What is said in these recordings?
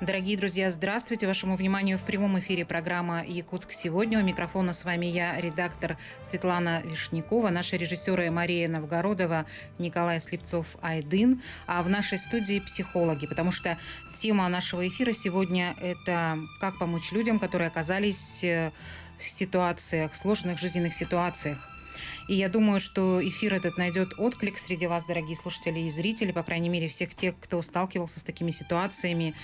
Дорогие друзья, здравствуйте. Вашему вниманию в прямом эфире программа «Якутск сегодня». У микрофона с вами я, редактор Светлана Вишнякова, наши режиссеры Мария Новгородова, Николай Слепцов-Айдын, а в нашей студии психологи, потому что тема нашего эфира сегодня – это как помочь людям, которые оказались э, в ситуациях, сложных жизненных ситуациях. И я думаю, что эфир этот найдет отклик среди вас, дорогие слушатели и зрители, по крайней мере, всех тех, кто сталкивался с такими ситуациями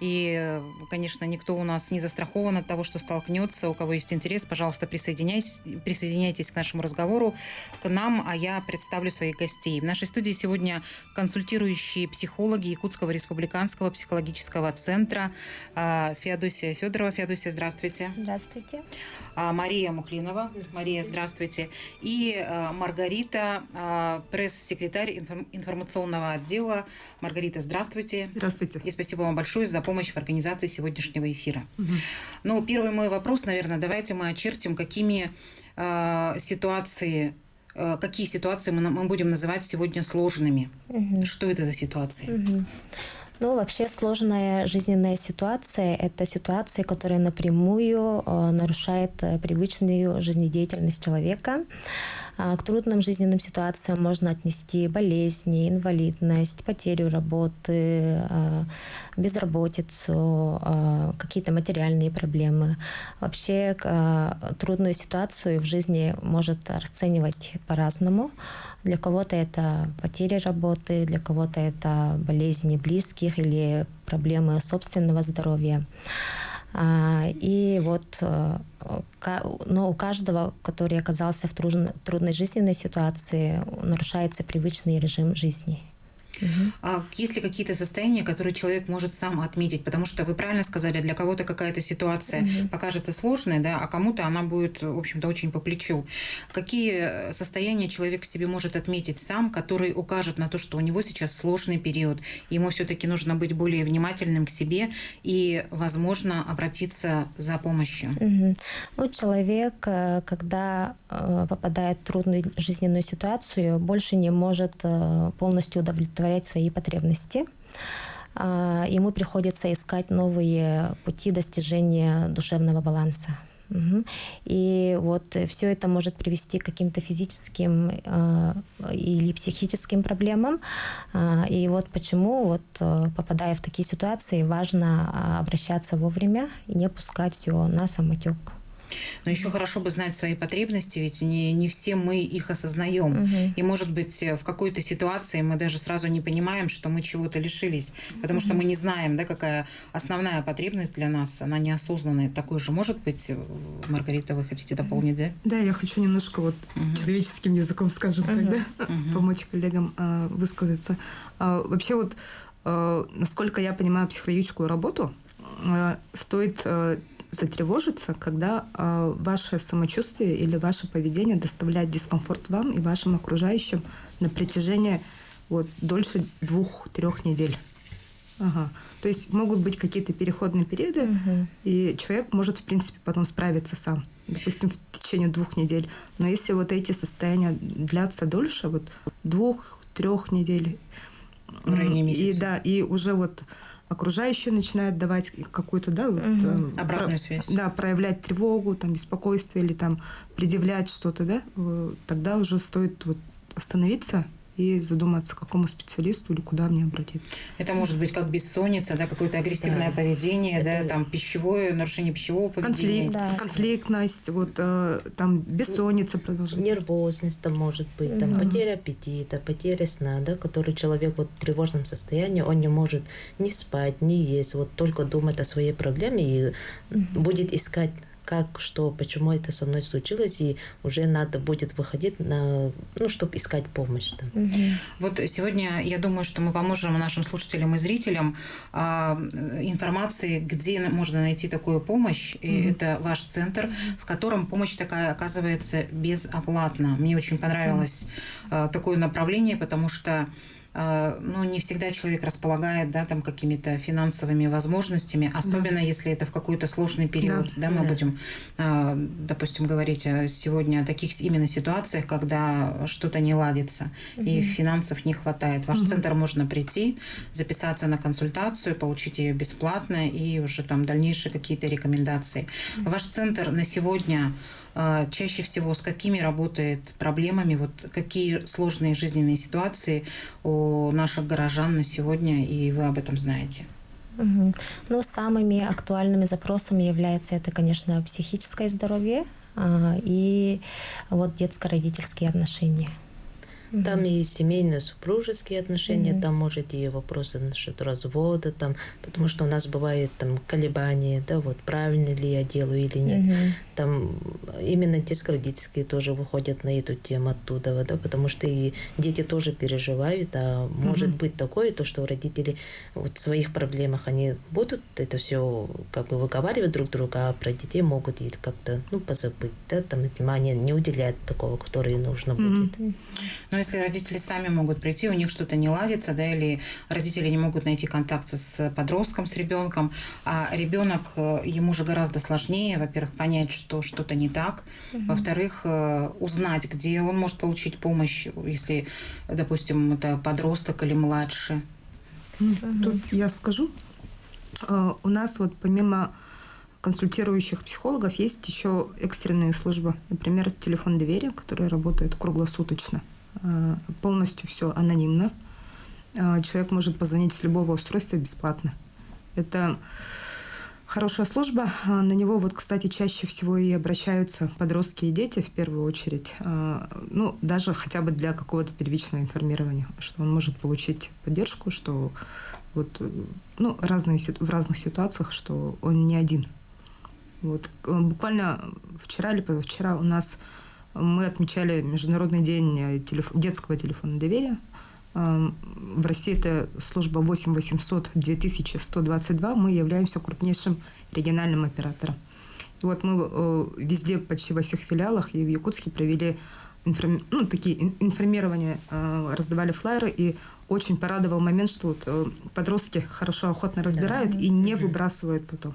и, конечно, никто у нас не застрахован от того, что столкнется. У кого есть интерес, пожалуйста, присоединяйтесь, присоединяйтесь к нашему разговору, к нам, а я представлю своих гостей. В нашей студии сегодня консультирующие психологи Якутского республиканского психологического центра а, Феодосия Федорова. Феодосия, здравствуйте. Здравствуйте. А, Мария Мухлинова. Мария, здравствуйте. И а, Маргарита, пресс-секретарь информационного отдела. Маргарита, здравствуйте. Здравствуйте. И спасибо вам большое за помощь в организации сегодняшнего эфира. Угу. Ну, первый мой вопрос, наверное, давайте мы очертим, какими ситуации какие ситуации мы, мы будем называть сегодня сложными. Угу. Что это за ситуации? Угу. Ну, вообще сложная жизненная ситуация – это ситуация, которая напрямую э, нарушает э, привычную жизнедеятельность человека. А, к трудным жизненным ситуациям можно отнести болезни, инвалидность, потерю работы, а, безработицу, а, какие-то материальные проблемы. Вообще трудную ситуацию в жизни может расценивать по-разному. Для кого-то это потеря работы, для кого-то это болезни близких или проблемы собственного здоровья. А, и вот э, но у каждого, который оказался в трудной жизненной ситуации, нарушается привычный режим жизни. Угу. А есть ли какие-то состояния, которые человек может сам отметить? Потому что вы правильно сказали, для кого-то какая-то ситуация угу. покажется сложной, да, а кому-то она будет, в общем-то, очень по плечу. Какие состояния человек в себе может отметить сам, который укажет на то, что у него сейчас сложный период, ему все-таки нужно быть более внимательным к себе и, возможно, обратиться за помощью? Угу. Ну, человек, э, когда э, попадает в трудную жизненную ситуацию, больше не может э, полностью удовлетворить удовлетворять свои потребности. А, ему приходится искать новые пути достижения душевного баланса. И вот все это может привести к каким-то физическим э, или психическим проблемам. А, и вот почему, вот, э, попадая в такие ситуации, важно обращаться вовремя и не пускать все на самотек. Но еще хорошо бы знать свои потребности, ведь не, не все мы их осознаем. Угу. И, может быть, в какой-то ситуации мы даже сразу не понимаем, что мы чего-то лишились, потому угу. что мы не знаем, да, какая основная потребность для нас, она неосознанная. Такой же может быть, Маргарита, вы хотите дополнить, да? Да, я хочу немножко вот угу. человеческим языком, скажем угу. так, да, угу. помочь коллегам э, высказаться. Э, вообще вот, э, насколько я понимаю психологическую работу, э, стоит э, затревожиться, когда э, ваше самочувствие или ваше поведение доставляет дискомфорт вам и вашим окружающим на протяжении вот, дольше двух-трех недель. Ага. То есть могут быть какие-то переходные периоды, угу. и человек может, в принципе, потом справиться сам, допустим, в течение двух недель. Но если вот эти состояния длятся дольше, вот двух-трех недель, в районе месяца. И да, и уже вот окружающие начинают давать какую-то, да, вот, угу. обратную про, связь. Да, проявлять тревогу, там, беспокойство или там предъявлять что-то, да, тогда уже стоит вот остановиться и задуматься, к какому специалисту или куда мне обратиться. Это может быть как бессонница, да, какое-то агрессивное да. поведение, Это... да, там пищевое, нарушение пищевого поведения. Конфликт, да. конфликтность, вот э, там бессонница продолжается. Нервозность там может быть, там да. потеря аппетита, потеря сна, да, который человек вот в тревожном состоянии, он не может ни спать, ни есть, вот только думать о своей проблеме и угу. будет искать как, что, почему это со мной случилось, и уже надо будет выходить на, ну, чтобы искать помощь. Да. Угу. Вот сегодня я думаю, что мы поможем нашим слушателям и зрителям э, информации, где можно найти такую помощь. Угу. И это ваш центр, в котором помощь такая оказывается безоплатно. Мне очень понравилось э, такое направление, потому что ну, не всегда человек располагает, да, там какими-то финансовыми возможностями, особенно да. если это в какой-то сложный период, да, да мы да. будем, э, допустим, говорить сегодня о таких именно ситуациях, когда что-то не ладится угу. и финансов не хватает. Ваш угу. центр можно прийти, записаться на консультацию, получить ее бесплатно и уже там дальнейшие какие-то рекомендации. Угу. Ваш центр на сегодня а, чаще всего с какими работает проблемами, вот какие сложные жизненные ситуации у наших горожан на сегодня, и вы об этом знаете? Ну, самыми актуальными запросами является это, конечно, психическое здоровье а, и вот детско-родительские отношения. Там и семейные, супружеские отношения, там может и вопросы насчет развода, там, потому что у нас бывают там колебания, да, вот правильно ли я делаю или нет. Там именно детско-родительские тоже выходят на эту тему оттуда, да, потому что и дети тоже переживают, а может быть такое, то, что родители вот в своих проблемах они будут это все как бы выговаривать друг друга, а про детей могут и как-то, ну, позабыть, да, там внимание не уделять такого, которое нужно будет. Но если родители сами могут прийти, у них что-то не ладится, да, или родители не могут найти контакт с подростком, с ребенком, а ребенок, э, ему же гораздо сложнее, во-первых, понять, что что-то не так, угу. во-вторых, э, узнать, где он может получить помощь, если, допустим, это подросток или младше. Тут я скажу, э, у нас вот помимо консультирующих психологов есть еще экстренные службы. Например, телефон доверия, который работает круглосуточно. Э, полностью все анонимно. Э, человек может позвонить с любого устройства бесплатно. Это хорошая служба. Э, на него вот, кстати, чаще всего и обращаются подростки и дети в первую очередь. Ну, даже хотя бы для какого-то первичного информирования, что он может получить поддержку, что вот, ну, разные, в разных ситуациях, что он не один. Вот. Буквально вчера или позавчера у нас мы отмечали Международный день э, телеф... детского телефона доверия. Эм, в России это служба 8 800 2122. Мы являемся крупнейшим региональным оператором. И вот мы э, везде, почти во всех филиалах и в Якутске провели информ... ну, такие информирования, э, раздавали флайеры, и очень порадовал момент, что вот подростки хорошо, охотно разбирают да. и не выбрасывают потом.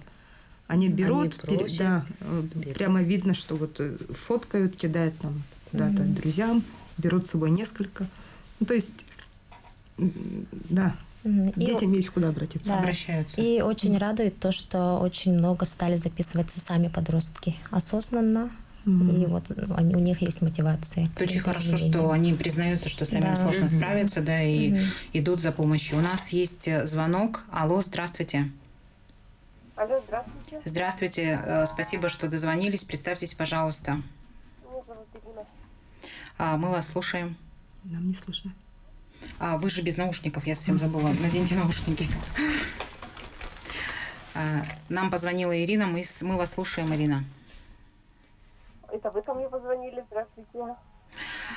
Они берут, Они просят, да, берут. прямо видно, что вот э, фоткают, кидают там куда-то угу. друзьям, берут с собой несколько. Ну, то есть, да, и, Детям есть куда обратиться. Да. Обращаются. И очень радует то, что очень много стали записываться сами подростки осознанно. Mm-hmm. И вот они, у них есть мотивация. Это очень хорошо, что они признаются, что самим да. сложно mm-hmm. справиться, да, и mm-hmm. идут за помощью. У нас есть э, звонок. Алло, здравствуйте. Алло, здравствуйте. Здравствуйте. Э, спасибо, что дозвонились. Представьтесь, пожалуйста. Меня зовут Ирина. А, мы вас слушаем. Нам не слышно. А, вы же без наушников, я совсем забыла. Наденьте наушники. А, нам позвонила Ирина, мы, мы вас слушаем, Ирина. Это вы ко мне позвонили, здравствуйте.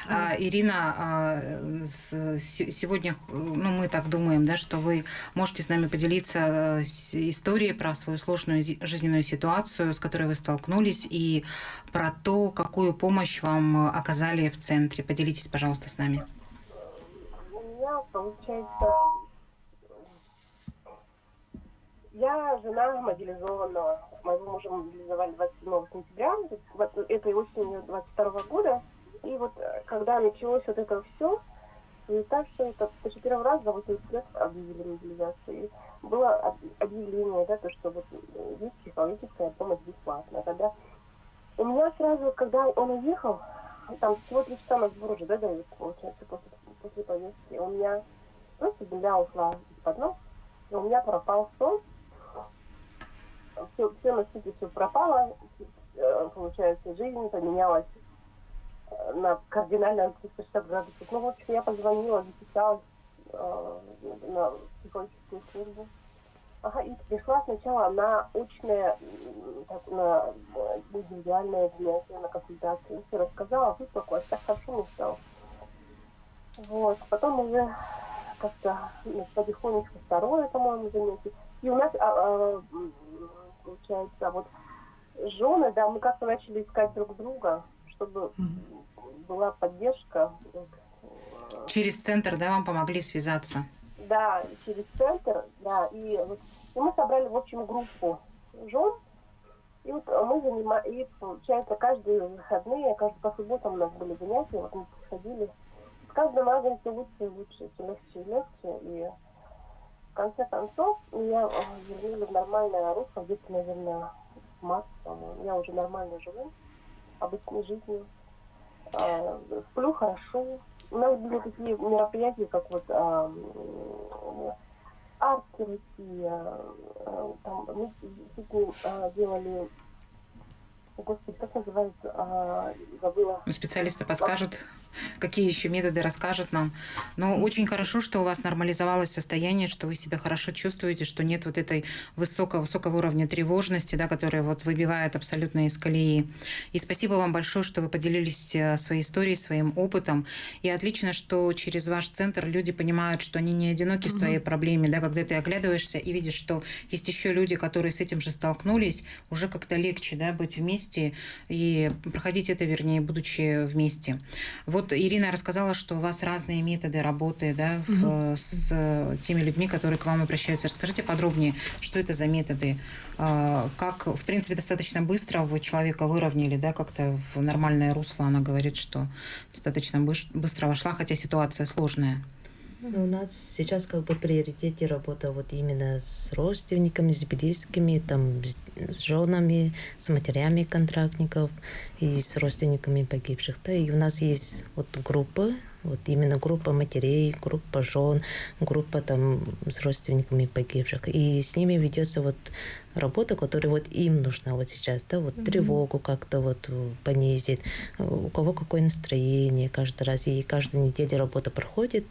А, Ирина, а, сегодня, ну, мы так думаем, да, что вы можете с нами поделиться э, историей про свою сложную жизненную ситуацию, с которой вы столкнулись, и про то, какую помощь вам оказали в центре. Поделитесь, пожалуйста, с нами. У меня, получается, я жена мобилизованного. Моего мужа мобилизовали 27 сентября, вот этой осенью 22 года. И вот э, когда началось вот это все, и так что это даже первый раз за 80 лет объявили мобилизацию. И было объявление, да, то, что вот э, есть психологическая помощь бесплатная. Когда у меня сразу, когда он уехал, там всего три часа на сбор уже, да, дают, получается, после, после повестки, у меня просто земля ушла из-под ног, и у меня пропал сон, все, все на свете все пропало, э, получается, жизнь поменялась на кардинально 360 градусов. Ну, в общем, я позвонила, записалась э, на психологическую службу. Ага, и пришла сначала на очное, так, на э, индивидуальное занятие, на консультацию. Все рассказала, выплакалась, так хорошо мне стало. Вот, потом уже как-то ну, потихонечку второе, по-моему, занятие. И у нас, а, а, получается, вот жены, да, мы как-то начали искать друг друга, чтобы была поддержка. Через центр, да, вам помогли связаться? Да, через центр, да. И, вот, и мы собрали, в общем, группу жен. И вот мы занимаем, и получается, каждые выходные, каждый по субботам у нас были занятия, вот мы приходили. С каждым разом все лучше и лучше, все легче и легче. И в конце концов меня вернули в нормальное русло, где-то, наверное, в марте, по-моему. Я уже нормально живу, обычной жизнью. А, сплю хорошо. У нас были такие мероприятия, как вот а, арт-терапия, а, там мы делали Господи, как называется? А, забыла. Ну, специалисты подскажут, какие еще методы расскажут нам. Но очень хорошо, что у вас нормализовалось состояние, что вы себя хорошо чувствуете, что нет вот этой высокого, высокого уровня тревожности, да, которая вот выбивает абсолютно из колеи. И спасибо вам большое, что вы поделились э, своей историей, своим опытом. И отлично, что через ваш центр люди понимают, что они не одиноки угу. в своей проблеме, да, когда ты оглядываешься и видишь, что есть еще люди, которые с этим же столкнулись, уже как-то легче да, быть вместе вместе и проходить это, вернее, будучи вместе. Вот Ирина рассказала, что у вас разные методы работы да, в, с теми людьми, которые к вам обращаются. Расскажите подробнее, что это за методы, а, как, в принципе, достаточно быстро вы человека выровняли, да, как-то в нормальное русло. Она говорит, что достаточно быстро вошла, хотя ситуация сложная. Ну, у нас сейчас как бы в приоритете работа вот именно с родственниками, с близкими, там, с женами, с матерями контрактников и с родственниками погибших. Да, и у нас есть вот группы, вот именно группа матерей, группа жен, группа там с родственниками погибших. И с ними ведется вот работа, которая вот им нужна вот сейчас, да, вот mm-hmm. тревогу как-то вот понизить, у кого какое настроение каждый раз. И каждую неделю работа проходит,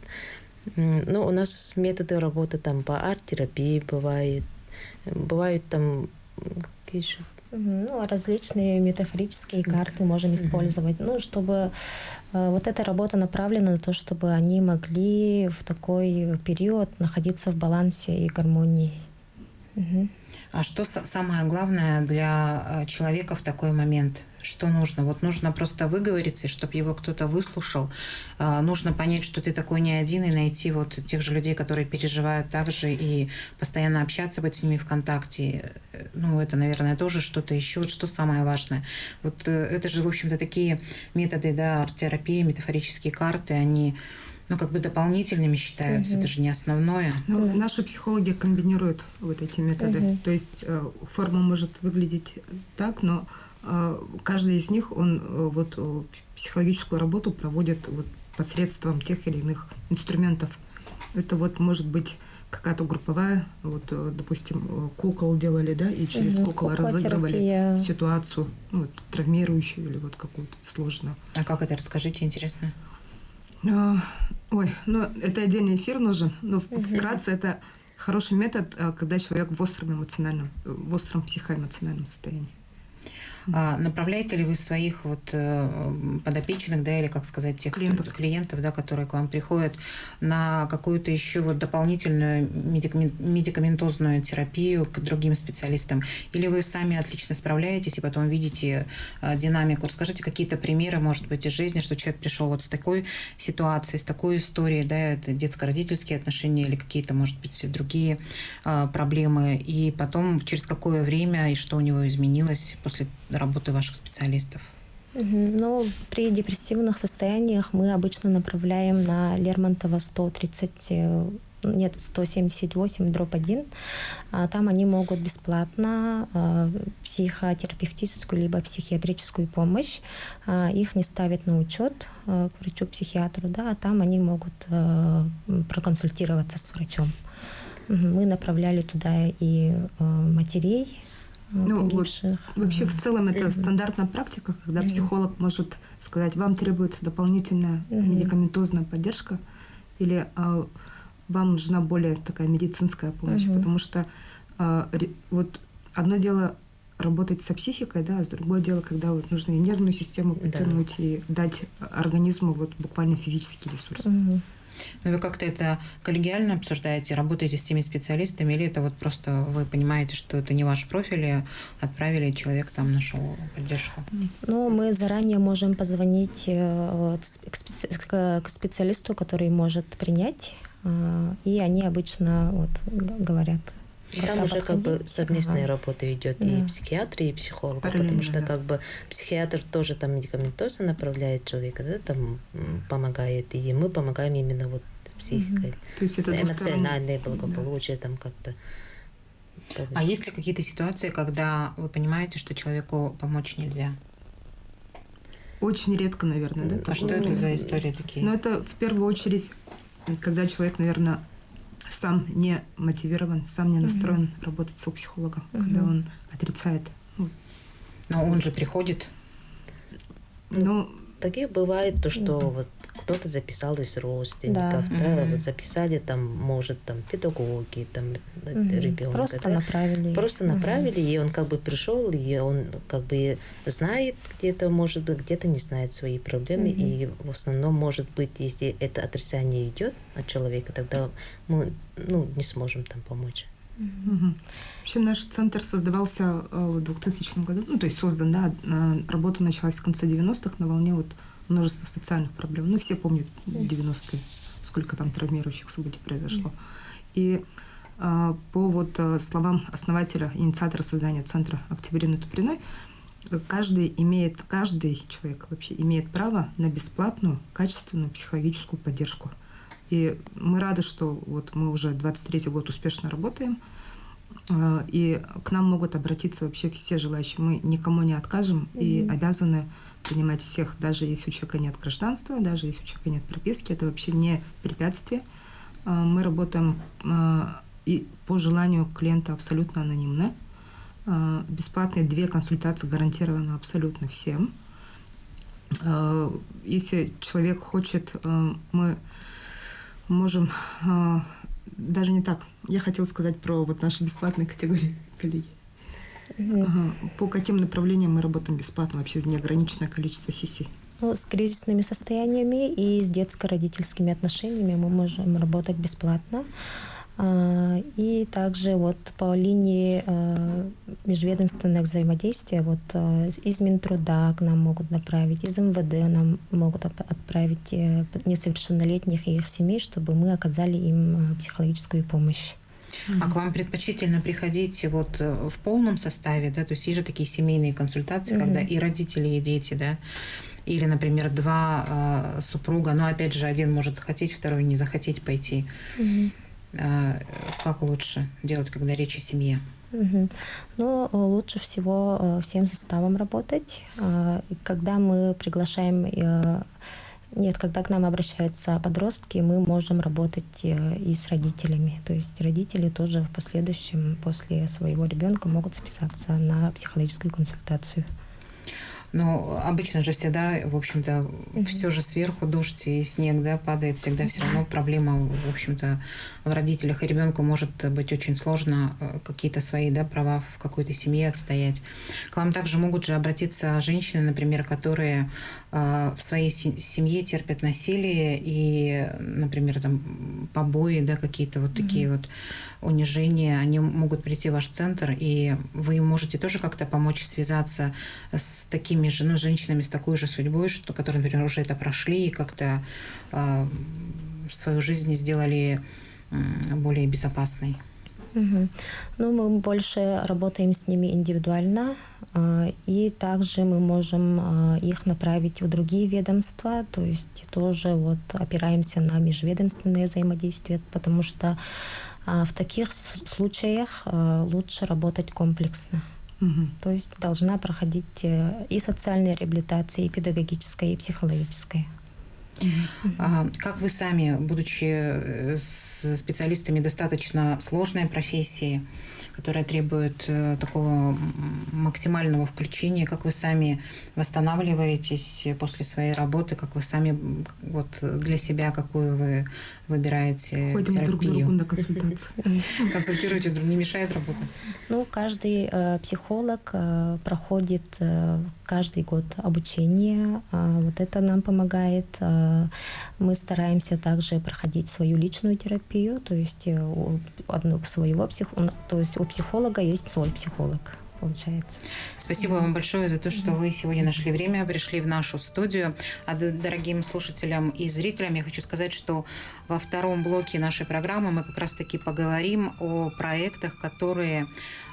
ну, у нас методы работы там по арт-терапии бывает. Бывают там какие же ну, различные метафорические карты можем использовать, ну, чтобы э, вот эта работа направлена на то, чтобы они могли в такой период находиться в балансе и гармонии. А что самое главное для э, человека в такой момент? что нужно. Вот нужно просто выговориться, чтобы его кто-то выслушал. А, нужно понять, что ты такой не один, и найти вот тех же людей, которые переживают так же, и постоянно общаться, быть с ними в контакте. Ну, это, наверное, тоже что-то еще. Вот что самое важное. Вот э, это же, в общем-то, такие методы, да, арт-терапии, метафорические карты, они ну, как бы дополнительными считаются, угу. это же не основное. Ну. Наши психологи комбинируют вот эти методы. Угу. То есть э, форма может выглядеть так, но а, каждый из них, он э, вот э, психологическую работу проводит вот посредством тех или иных инструментов. Это вот может быть какая-то групповая, вот, э, допустим, кукол делали, да, и через угу, кукол разыгрывали ситуацию, ну, вот, травмирующую или вот какую-то сложную. А как это, расскажите, интересно. А, ой, ну, это отдельный эфир нужен, но угу. вкратце это хороший метод, когда человек в остром эмоциональном, в остром психоэмоциональном состоянии. А направляете ли вы своих вот э, подопечных, да, или, как сказать, тех клиентов, клиентов да, которые к вам приходят, на какую-то еще вот дополнительную медикаментозную терапию к другим специалистам? Или вы сами отлично справляетесь и потом видите э, динамику? Расскажите какие-то примеры, может быть, из жизни, что человек пришел вот с такой ситуацией, с такой историей, да, это детско-родительские отношения или какие-то, может быть, другие э, проблемы, и потом через какое время и что у него изменилось после работы ваших специалистов? Ну, при депрессивных состояниях мы обычно направляем на Лермонтова 130 э, нет, 178 дробь 1. А там они могут бесплатно э, психотерапевтическую либо психиатрическую помощь. Э, их не ставят на учет э, к врачу-психиатру, да, а там они могут проконсультироваться с врачом. Мы направляли туда и матерей, ну, погибших. Вообще в целом это стандартная практика, когда психолог может сказать, вам требуется дополнительная медикаментозная поддержка или а, вам нужна более такая медицинская помощь, потому что а, вот одно дело работать со психикой, да, а другое дело, когда вот нужно и нервную систему потянуть, да. и дать организму вот буквально физический ресурс. Но вы как-то это коллегиально обсуждаете, работаете с теми специалистами, или это вот просто вы понимаете, что это не ваш профиль, и отправили, человек там нашел поддержку? Ну, мы заранее можем позвонить э, к специалисту, который может принять, э, и они обычно вот говорят, и там уже как бы совместная ага. работа идет да. и психиатр, и психолог, потому что да. как бы психиатр тоже там медикаментозно направляет человека, да, там помогает, и мы помогаем именно вот психикой. Угу. То есть это эмоциональное благополучие да. там как-то. А есть ли какие-то ситуации, когда вы понимаете, что человеку помочь нельзя? Очень редко, наверное, да? А что ну, это за истории такие? Ну, это в первую очередь, когда человек, наверное, сам не мотивирован, сам не настроен mm-hmm. работать с психологом, mm-hmm. когда он отрицает. Ну. Но он же приходит. Ну, такие бывает то, что mm-hmm. вот кто-то записал из родственников, да, да mm-hmm. вот записали там, может, там педагоги, там mm-hmm. ребенка. Просто да? направили. Просто направили, mm-hmm. и он как бы пришел, и он как бы знает где-то, может быть, где-то не знает свои проблемы, mm-hmm. и в основном, может быть, если это отрицание идет от человека, тогда мы ну, не сможем там помочь. Угу. Вообще наш центр создавался э, в 2000 году, ну то есть создан, да, работа началась в конце 90-х на волне вот множество социальных проблем. Ну, все помнят 90-е, сколько там травмирующих событий произошло. И а, по вот а, словам основателя, инициатора создания центра Октябрины Туприной, каждый имеет, каждый человек вообще имеет право на бесплатную, качественную психологическую поддержку. И мы рады, что вот мы уже 23-й год успешно работаем, и к нам могут обратиться вообще все желающие. Мы никому не откажем и обязаны принимать всех, даже если у человека нет гражданства, даже если у человека нет прописки, это вообще не препятствие. А, мы работаем а, и по желанию клиента абсолютно анонимно. А, бесплатные две консультации гарантированы абсолютно всем. Если человек хочет, мы можем даже не так. Я хотела сказать про вот наши бесплатные категории коллеги. Ага. По каким направлениям мы работаем бесплатно? Вообще неограниченное количество сессий? Ну, с кризисными состояниями и с детско-родительскими отношениями мы можем работать бесплатно. А, и также вот по линии а, межведомственных взаимодействия вот а, из Минтруда к нам могут направить, из МВД нам могут отправить э, несовершеннолетних и их семей, чтобы мы оказали им психологическую помощь. А к вам предпочтительно приходить вот э, в полном составе, да, то есть есть же такие семейные консультации, mm-hmm. когда и родители, и дети, да, или, например, два э, супруга, но опять же один может захотеть, второй не захотеть пойти. Mm-hmm. Э, как лучше делать, когда речь о семье? Угу. Ну, лучше всего э, всем составом работать. Когда мы приглашаем нет, когда к нам обращаются подростки, мы можем работать э, и с родителями. То есть родители тоже в последующем после своего ребенка могут списаться на психологическую консультацию. Но обычно же всегда, в общем-то, mm-hmm. все же сверху дождь и снег, да, падает, всегда все равно проблема, в общем-то, в родителях и ребенку может быть очень сложно э, какие-то свои, да, права в какой-то семье отстоять. К вам также могут же обратиться женщины, например, которые э, в своей семье терпят насилие и, например, там побои, да, какие-то вот mm-hmm. такие вот унижения, они могут прийти в ваш центр, и вы можете тоже как-то помочь связаться с такими же, ну, женщинами с такой же судьбой, что, которые, например, уже это прошли и как-то э, свою жизнь сделали э, более безопасной. Угу. Ну, мы больше работаем с ними индивидуально, э, и также мы можем э, их направить в другие ведомства, то есть тоже вот опираемся на межведомственное взаимодействие, потому что а в таких случаях лучше работать комплексно. Угу. То есть должна проходить э, и социальная реабилитация, и педагогическая, и психологическая. А, как вы сами, будучи э, специалистами достаточно сложной профессии, которая требует э, такого максимального включения, как вы сами восстанавливаетесь после своей работы, как вы сами вот для себя какую вы выбираете Ходим терапию. друг другу на консультацию. Консультируете друг, не мешает работать? Ну, каждый э, психолог э, проходит э, каждый год обучение. Э, вот это нам помогает. Э, мы стараемся также проходить свою личную терапию, то есть у одного своего психолога, то есть у психолога есть свой психолог получается. Спасибо вам большое за то, что вы сегодня нашли время, пришли в нашу студию. А дорогим слушателям и зрителям я хочу сказать, что во втором блоке нашей программы мы как раз-таки поговорим о проектах, которые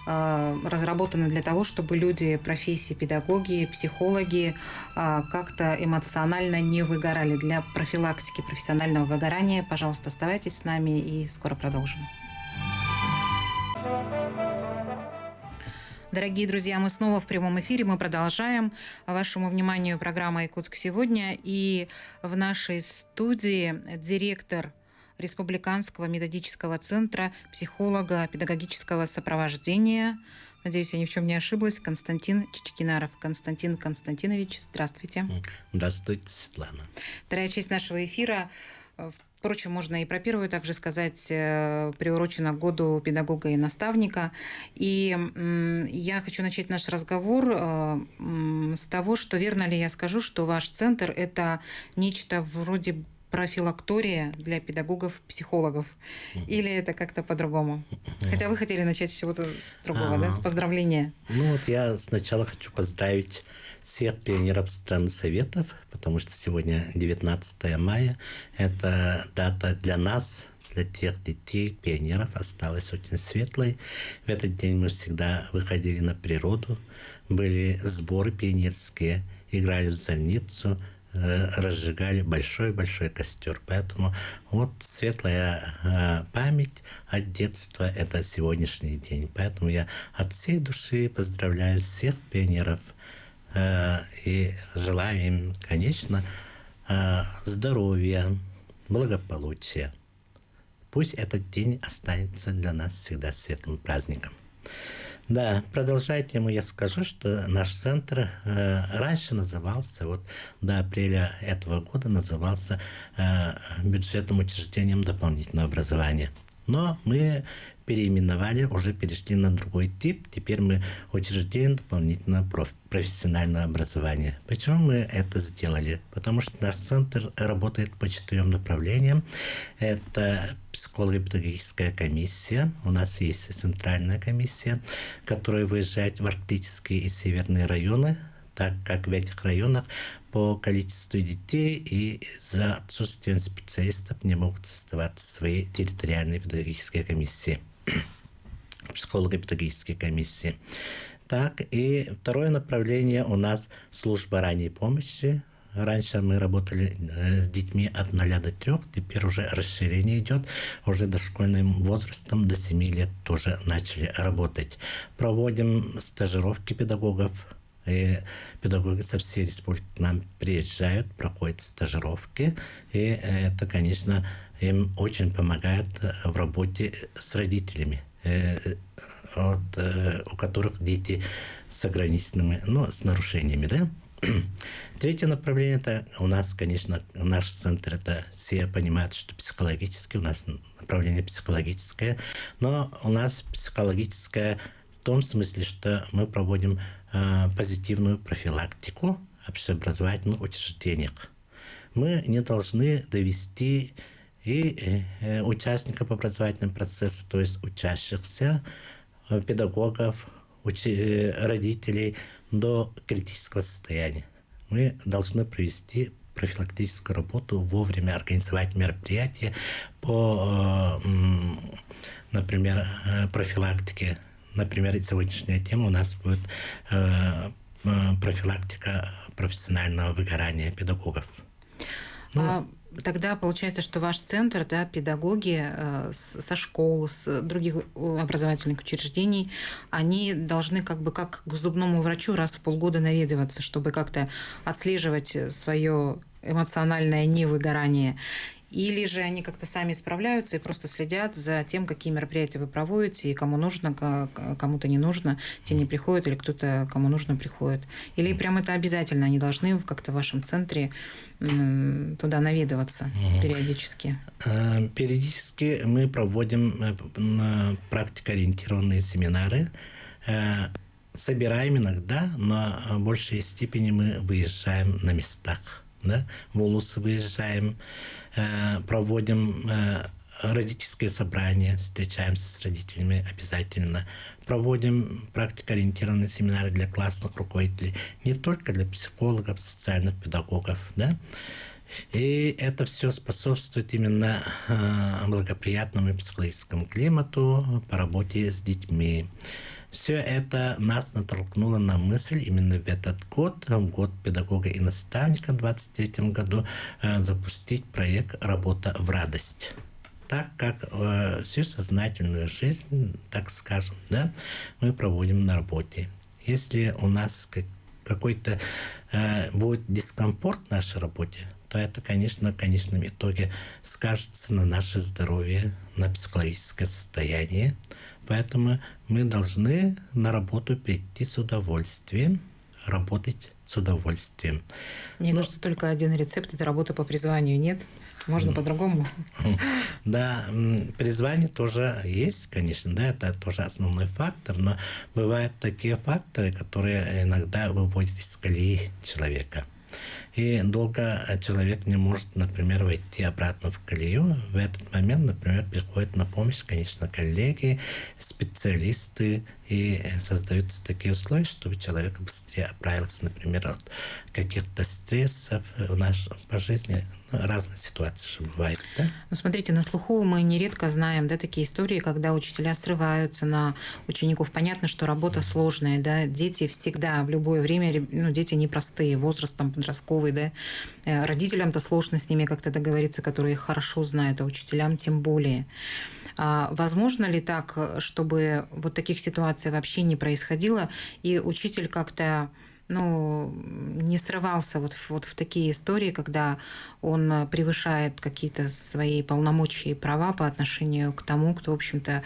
э, разработаны для того, чтобы люди профессии педагоги, психологи э, как-то эмоционально не выгорали. Для профилактики профессионального выгорания, пожалуйста, оставайтесь с нами и скоро продолжим. Дорогие друзья, мы снова в прямом эфире. Мы продолжаем. Вашему вниманию программа «Якутск сегодня». И в нашей студии директор Республиканского методического центра психолога педагогического сопровождения. Надеюсь, я ни в чем не ошиблась. Константин Чичкинаров. Константин Константинович, здравствуйте. Здравствуйте, Светлана. Вторая часть нашего эфира Впрочем, можно и про первую также сказать, э, приурочена к году педагога и наставника. И я хочу начать наш разговор э, с того, что верно ли я скажу, что ваш центр – это нечто вроде профилактория для педагогов-психологов? Или это как-то по-другому? Хотя вы хотели начать с чего-то другого, а, да, с поздравления. Ну вот я сначала хочу поздравить всех пионеров стран Советов, потому что сегодня 19 мая. Это дата для нас, для тех детей, пионеров, осталась очень светлой. В этот день мы всегда выходили на природу, были сборы пионерские, играли в зольницу, э, разжигали большой-большой костер. Поэтому вот светлая э, память от детства – это сегодняшний день. Поэтому я от всей души поздравляю всех пионеров – Э, и желаю им, конечно, э, здоровья, благополучия. Пусть этот день останется для нас всегда светлым праздником. Да, продолжая тему, я скажу, что наш центр э, раньше назывался, вот до апреля этого года назывался э, бюджетным учреждением дополнительного образования. Но мы переименовали, уже перешли на другой тип. Теперь мы учреждение дополнительного профессионального образования. Почему мы это сделали? Потому что наш центр работает по четырем направлениям. Это психолого-педагогическая комиссия. У нас есть центральная комиссия, которая выезжает в арктические и северные районы, так как в этих районах по количеству детей и за отсутствием специалистов не могут создаваться свои территориальные педагогические комиссии психолого-педагогической комиссии. Так, и второе направление у нас служба ранней помощи. Раньше мы работали э, с детьми от 0 до 3, теперь уже расширение идет, уже дошкольным возрастом до 7 лет тоже начали работать. Проводим стажировки педагогов, и педагоги со всей республики к нам приезжают, проходят стажировки, и это, конечно, им очень помогает в работе с родителями. Э, вот, э, у которых дети с ограниченными, ну, с нарушениями, да. Третье направление, это у нас, конечно, наш центр, это все понимают, что психологически, у нас направление психологическое, но у нас психологическое в том смысле, что мы проводим э, позитивную профилактику общеобразовательных учреждениях. Мы не должны довести и э, участников образовательного процесса, то есть учащихся, э, педагогов, учи, э, родителей до критического состояния. Мы должны провести профилактическую работу, вовремя организовать мероприятия по, например, профилактике. Например, сегодняшняя тема у нас будет профилактика профессионального выгорания педагогов. Ну, а Тогда получается, что ваш центр, да, педагоги э, со школ, с других образовательных учреждений, они должны как бы как к зубному врачу раз в полгода наведываться, чтобы как-то отслеживать свое эмоциональное невыгорание. Или же они как-то сами справляются и просто следят за тем, какие мероприятия вы проводите, и кому нужно, кому-то не нужно, те не приходят, или кто-то, кому нужно, приходит. Или прям это обязательно, они должны как-то в вашем центре туда наведываться угу. периодически? Э, периодически мы проводим э, практикоориентированные семинары, э, собираем иногда, но в большей степени мы выезжаем на местах да, в Улусы выезжаем, проводим э, родительское собрание, встречаемся с родителями обязательно, проводим практикоориентированные семинары для классных руководителей, не только для психологов, социальных педагогов, да, и это все способствует именно э, благоприятному психологическому климату по работе с детьми. Все это нас натолкнуло на мысль именно в этот год, в год педагога и наставника в 2023 году, э, запустить проект «Работа в радость» так как э, всю сознательную жизнь, так скажем, да, мы проводим на работе. Если у нас как, какой-то э, будет дискомфорт в нашей работе, то это, конечно, в конечном итоге скажется на наше здоровье, на психологическое состояние. Поэтому мы должны на работу прийти с удовольствием, работать с удовольствием. Мне Но... кажется, только один рецепт – это работа по призванию, нет? Можно по-другому? Да, призвание тоже есть, конечно, да, это тоже основной фактор, но бывают такие факторы, которые иногда выводят из колеи человека. И долго человек не может, например, войти обратно в колею. В этот момент, например, приходят на помощь, конечно, коллеги, специалисты, и создаются такие условия, чтобы человек быстрее оправился, например, от каких-то стрессов в нашей по жизни. Ну, разные ситуации же бывают, да? Ну, смотрите, на слуху мы нередко знаем, да, такие истории, когда учителя срываются на учеников. Понятно, что работа сложная, да, дети всегда, в любое время, ну, дети непростые, возраст там подростковый, да, э, родителям-то сложно с ними как-то договориться, которые их хорошо знают, а учителям тем более. А возможно ли так, чтобы вот таких ситуаций вообще не происходило, и учитель как-то ну, не срывался вот, вот в такие истории, когда он превышает какие-то свои полномочия и права по отношению к тому, кто, в общем-то,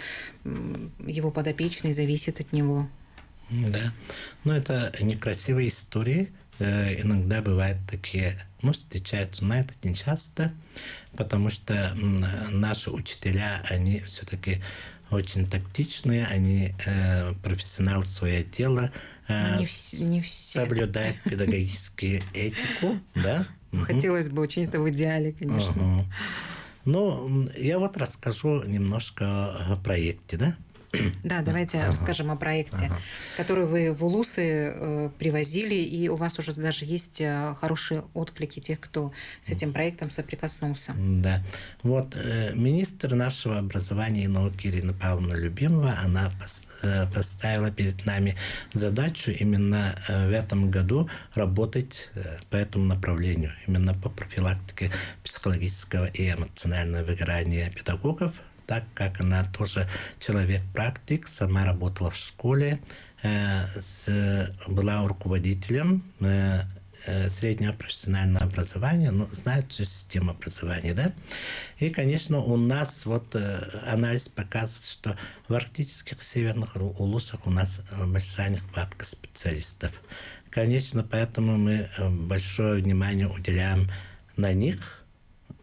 его подопечный зависит от него. Да, но это некрасивые истории, Э, иногда бывают такие, ну, встречаются, но это не часто, потому что наши учителя, они все-таки очень тактичные, они э, профессионалы свое дело, э, не, вс- не все. соблюдают педагогическую этику, да? Хотелось бы очень это в идеале, конечно. Ну, я вот расскажу немножко о проекте, да? Да, давайте ага. расскажем о проекте, ага. который вы в Улусы э, привозили, и у вас уже даже есть э, хорошие отклики тех, кто с этим проектом соприкоснулся. Да. Вот э, министр нашего образования и науки Ирина Павловна Любимова, она пос, э, поставила перед нами задачу именно э, в этом году работать э, по этому направлению, именно по профилактике психологического и эмоционального выгорания педагогов так как она тоже человек-практик, сама работала в школе, э, с, была руководителем э, э, среднего профессионального образования, ну, знает всю систему образования, да. И, конечно, у нас вот анализ показывает, что в арктических северных улусах у нас большая нехватка специалистов. Конечно, поэтому мы большое внимание уделяем на них –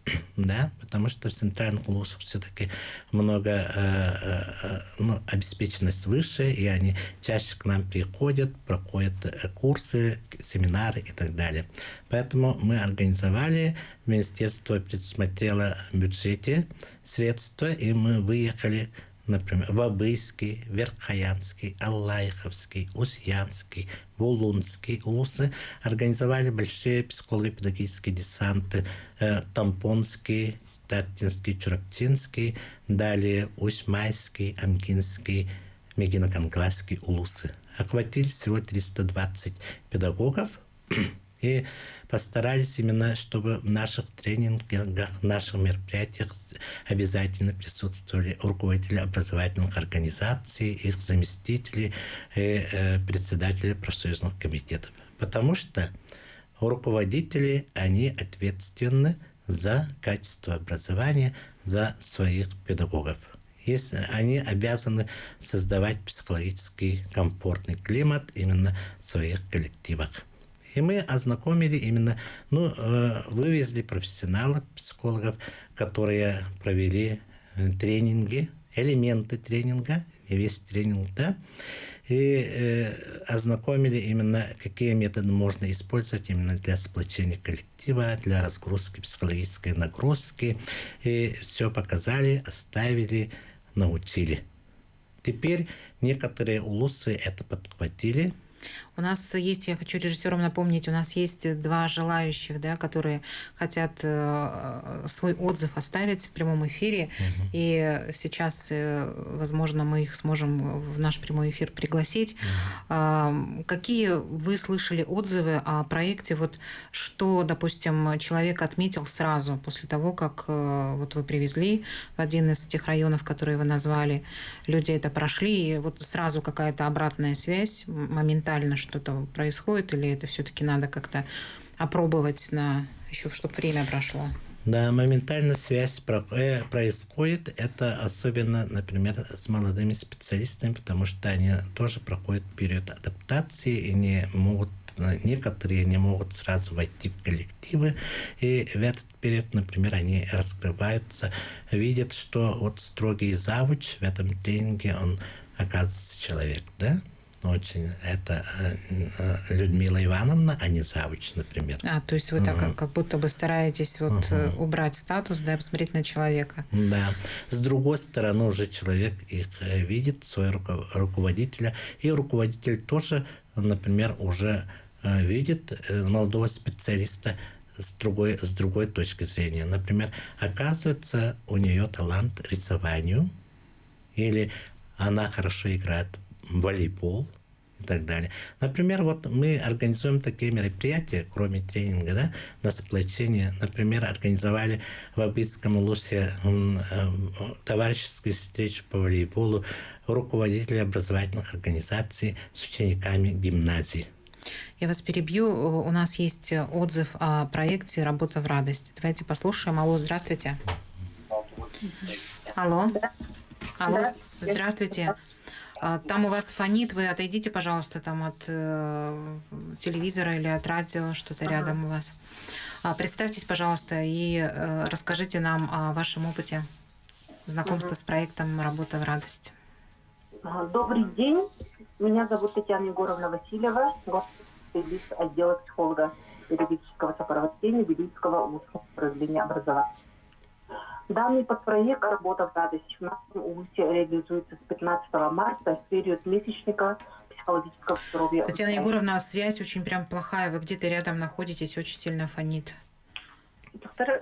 да, потому что в центральных улусах все-таки много э, э, э, ну, обеспеченность выше, и они чаще к нам приходят, проходят э, курсы, семинары и так далее. Поэтому мы организовали, министерство предусмотрело в бюджете средства, и мы выехали например, Вабыйский, Верхоянский, Аллайховский, Усьянский, Вулунский улусы организовали большие психолого-педагогические десанты, э, Тампонский, Татинский, Чураптинский, далее Усьмайский, Амкинский, Мегиноканкласский улусы. Охватили всего 320 педагогов, и постарались именно, чтобы в наших тренингах, в наших мероприятиях обязательно присутствовали руководители образовательных организаций, их заместители и э, председатели профсоюзных комитетов. Потому что руководители, они ответственны за качество образования, за своих педагогов. Если они обязаны создавать психологический комфортный климат именно в своих коллективах. И мы ознакомили именно, ну, э, вывезли профессионалов, психологов, которые провели э, тренинги элементы тренинга, весь тренинг, да, и э, ознакомили именно, какие методы можно использовать именно для сплочения коллектива, для разгрузки психологической нагрузки. И все показали, оставили, научили. Теперь некоторые улусы это подхватили, у нас есть, я хочу режиссерам напомнить, у нас есть два желающих, да, которые хотят э, свой отзыв оставить в прямом эфире. Угу. И сейчас, э, возможно, мы их сможем в наш прямой эфир пригласить. Угу. Какие вы слышали отзывы о проекте? Вот что, допустим, человек отметил сразу после того, как э, вот вы привезли в один из тех районов, которые вы назвали, люди это прошли, и вот сразу какая-то обратная связь моментально, что-то происходит, или это все-таки надо как-то опробовать на еще, чтобы время прошло? Да, моментально связь э, происходит. Это особенно, например, с молодыми специалистами, потому что они тоже проходят период адаптации и не могут некоторые не могут сразу войти в коллективы, и в этот период, например, они раскрываются, видят, что вот строгий завуч в этом тренинге, он оказывается человек, да, очень. Это э, э, Людмила Ивановна, а не Завуч, например. А, то есть вы так uh-huh. как будто бы стараетесь вот uh-huh. убрать статус, да, посмотреть на человека. Да. С другой стороны, уже человек их видит, своего руководителя, и руководитель тоже, например, уже видит молодого специалиста с другой, с другой точки зрения. Например, оказывается, у нее талант рисованию, или она хорошо играет волейбол и так далее. Например, вот мы организуем такие мероприятия, кроме тренинга, да, на сплочение. Например, организовали в Абитском Лусе э, товарищескую встречу по волейболу руководителей образовательных организаций с учениками гимназии. Я вас перебью. У нас есть отзыв о проекте «Работа в радость». Давайте послушаем. Алло, здравствуйте. Алло. Алло, здравствуйте. А, там у вас фонит, вы отойдите, пожалуйста, там от э, телевизора или от радио, что-то ага. рядом у вас. А, представьтесь, пожалуйста, и э, расскажите нам о вашем опыте знакомства ага. с проектом «Работа в радость». Добрый день. Меня зовут Татьяна Егоровна Васильева, специалист отдела психолога юридического сопровождения Белинского управления образования. Данный подпроект «Работа в радость» в нашем УУСе реализуется с 15 марта в период месячника психологического здоровья. Татьяна Егоровна, связь очень прям плохая. Вы где-то рядом находитесь, очень сильно фонит. Доктор?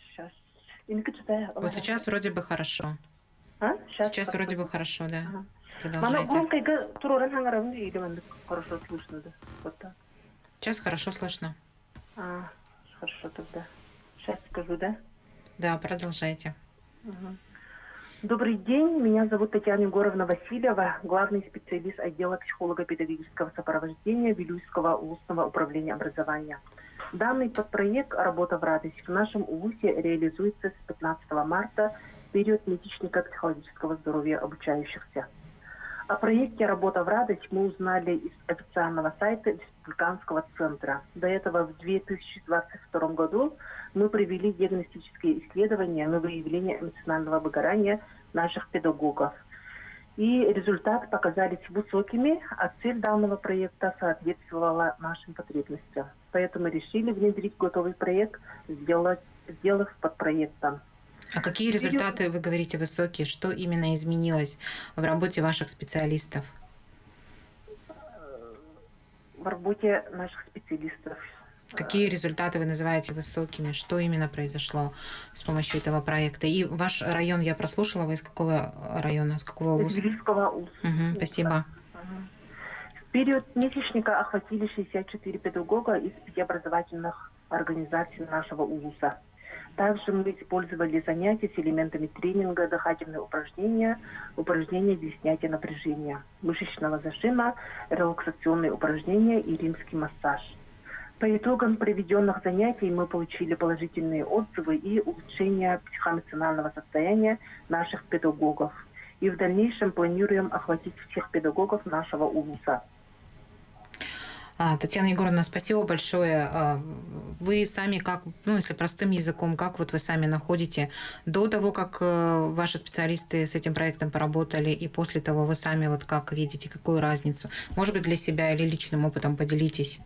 Сейчас. Вот сейчас вроде бы хорошо. А? Сейчас, сейчас вроде бы хорошо, да. Ага. Продолжайте. Хорошо слышно, да. Вот так. Сейчас хорошо слышно. А, хорошо тогда. Сейчас скажу, да? Да, продолжайте. Угу. Добрый день, меня зовут Татьяна Егоровна Васильева, главный специалист отдела психолого-педагогического сопровождения Вилюйского УУСного управления образования. Данный подпроект «Работа в радость» в нашем УУСе реализуется с 15 марта в период месячника психологического здоровья обучающихся. О проекте «Работа в радость» мы узнали из официального сайта Республиканского центра. До этого в 2022 году мы провели диагностические исследования на выявление эмоционального выгорания наших педагогов. И результаты показались высокими, а цель данного проекта соответствовала нашим потребностям. Поэтому решили внедрить готовый проект, сделать, сделав подпроектом. А какие результаты, вы говорите, высокие? Что именно изменилось в работе ваших специалистов? В работе наших специалистов. Какие результаты вы называете высокими? Что именно произошло с помощью этого проекта? И ваш район я прослушала. Вы из какого района? С какого УЗ? Тбилисского УЗ. Угу, спасибо. В период месячника охватили 64 педагога из пяти образовательных организаций нашего УЗа. Также мы использовали занятия с элементами тренинга, дыхательные упражнения, упражнения для снятия напряжения, мышечного зажима, релаксационные упражнения и римский массаж. По итогам проведенных занятий мы получили положительные отзывы и улучшение психоэмоционального состояния наших педагогов. И в дальнейшем планируем охватить всех педагогов нашего УВУСа. А, Татьяна Егоровна, спасибо большое. А, вы сами как, ну, если простым языком, как вот вы сами находите до того, как э, ваши специалисты с этим проектом поработали, и после того вы сами вот как видите, какую разницу? Может быть, для себя или личным опытом поделитесь?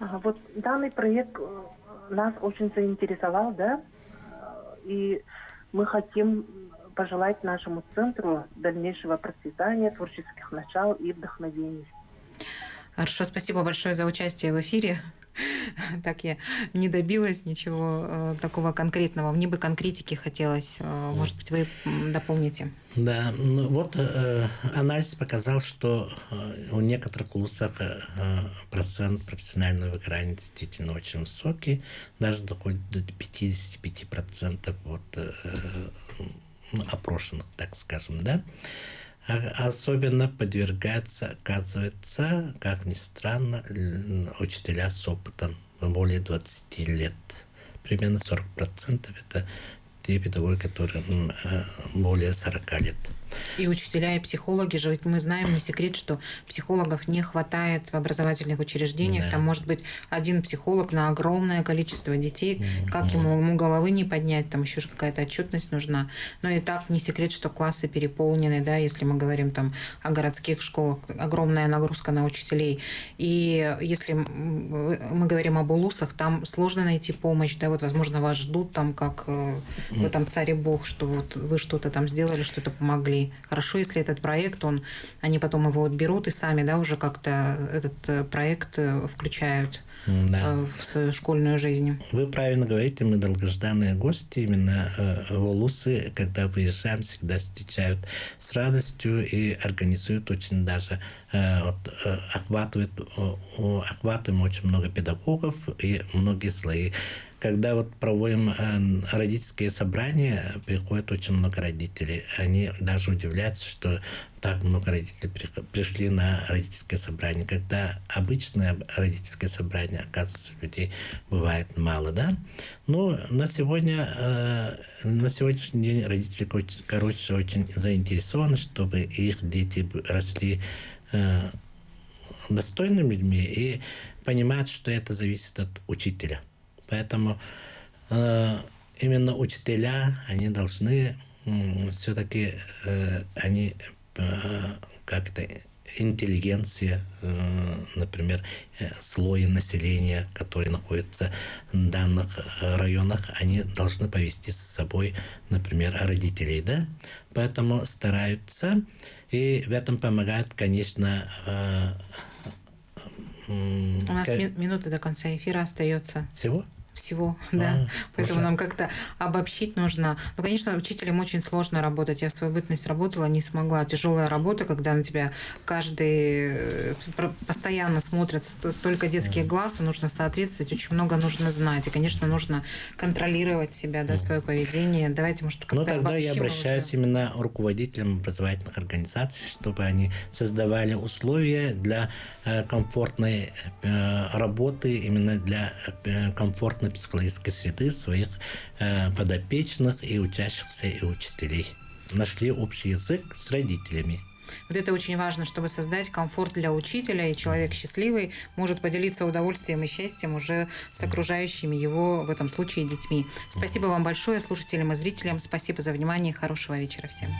Вот данный проект э, нас очень заинтересовал, да, и мы хотим пожелать нашему центру дальнейшего процветания, творческих начал и вдохновений. Хорошо, спасибо большое за участие в эфире. Так я не добилась ничего э, такого конкретного. Мне бы конкретики хотелось. Э, может быть, вы дополните. Да, ну вот э, анализ показал, что э, у некоторых вузах э, процент профессионального выгорания действительно очень высокий, даже доходит до 55% вот, э, опрошенных, так скажем, да. А особенно подвергаются, оказывается, как ни странно, учителя с опытом более 20 лет. Примерно 40% это те педагоги, которые э, более 40 лет. И учителя, и психологи же, ведь мы знаем, не секрет, что психологов не хватает в образовательных учреждениях. Да. Там может быть один психолог на огромное количество детей. Mm-hmm. Как ему, ему головы не поднять, там еще же какая-то отчетность нужна. Но и так не секрет, что классы переполнены, да, если мы говорим там о городских школах, огромная нагрузка на учителей. И если мы говорим об улусах, там сложно найти помощь, да, вот, возможно, вас ждут там, как mm-hmm. в этом царе Бог, что вот вы что-то там сделали, что-то помогли Хорошо, если этот проект, он, они потом его отберут и сами, да, уже как-то этот э, проект э, включают да. Э, в свою школьную жизнь. Вы правильно говорите, мы долгожданные гости именно в Улусы, когда выезжаем, всегда встречают с радостью и организуют очень даже вот, охватывают, охватываем очень много педагогов и многие слои когда вот проводим э, родительские собрания, приходит очень много родителей. Они даже удивляются, что так много родителей пришли на родительское собрание. Когда обычное родительское собрание, оказывается, людей бывает мало, да? Но на сегодня, э, на сегодняшний день родители, короче, очень заинтересованы, чтобы их дети росли э, достойными людьми и понимают, что это зависит от учителя. Поэтому э, именно учителя, они должны э, все-таки, э, они э, как-то интеллигенция, э, например, э, слои населения, которые находятся в данных районах, они должны повести с собой, например, родителей, да? Поэтому стараются, и в этом помогает, конечно, э, у нас минуты до конца эфира остается. Всего? Всего, а, да. Поэтому уже. нам как-то обобщить нужно. Ну, конечно, учителям очень сложно работать. Я в свою бытность работала, не смогла. Тяжелая работа, когда на тебя каждый э, постоянно смотрят столько детских глаз, и нужно соответствовать, очень много нужно знать. И, конечно, нужно контролировать себя, да, свое поведение. Давайте, может, как-то Ну, тогда я обращаюсь уже. именно руководителям образовательных организаций, чтобы они создавали условия для э, комфортной э, работы, именно для комфортной психологической среды своих э, подопечных и учащихся и учителей. Нашли общий язык с родителями. Вот это очень важно, чтобы создать комфорт для учителя, и человек счастливый может поделиться удовольствием и счастьем уже с окружающими его, в этом случае, детьми. Спасибо вам большое, слушателям и зрителям. Спасибо за внимание. Хорошего вечера всем.